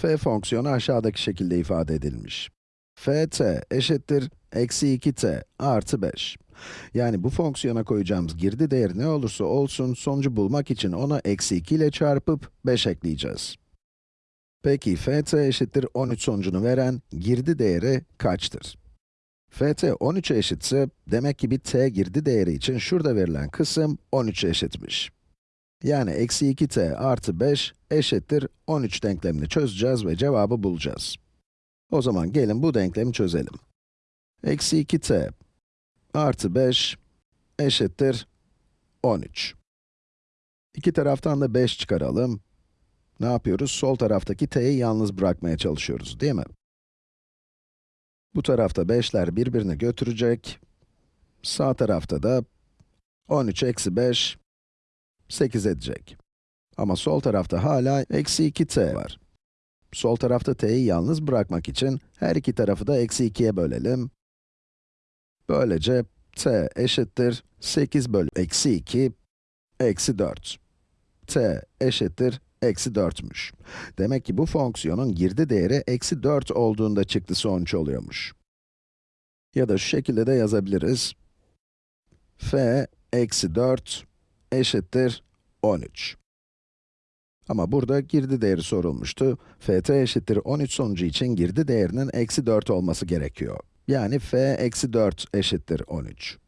f fonksiyonu aşağıdaki şekilde ifade edilmiş. ft eşittir eksi 2t artı 5. Yani bu fonksiyona koyacağımız girdi değeri ne olursa olsun, sonucu bulmak için ona eksi 2 ile çarpıp 5 ekleyeceğiz. Peki, ft eşittir 13 sonucunu veren girdi değeri kaçtır? ft 13'e eşitse, demek ki bir t girdi değeri için şurada verilen kısım 13'e eşitmiş. Yani eksi 2t artı 5 eşittir 13 denklemini çözeceğiz ve cevabı bulacağız. O zaman gelin bu denklemi çözelim. Eksi 2t artı 5 eşittir 13. İki taraftan da 5 çıkaralım. Ne yapıyoruz? Sol taraftaki t'yi yalnız bırakmaya çalışıyoruz, değil mi? Bu tarafta 5'ler birbirini götürecek. Sağ tarafta da 13 eksi 5, 8 edecek. Ama sol tarafta hala eksi 2t var. Sol tarafta t'yi yalnız bırakmak için her iki tarafı da eksi 2'ye bölelim. Böylece t eşittir 8 bölü eksi 2 eksi 4. t eşittir eksi 4'müş. Demek ki bu fonksiyonun girdi değeri eksi 4 olduğunda çıktı sonuç oluyormuş. Ya da şu şekilde de yazabiliriz. f eksi 4 eşittir 13. Ama burada girdi değeri sorulmuştu. ft eşittir 13 sonucu için girdi değerinin eksi 4 olması gerekiyor. Yani f eksi 4 eşittir 13.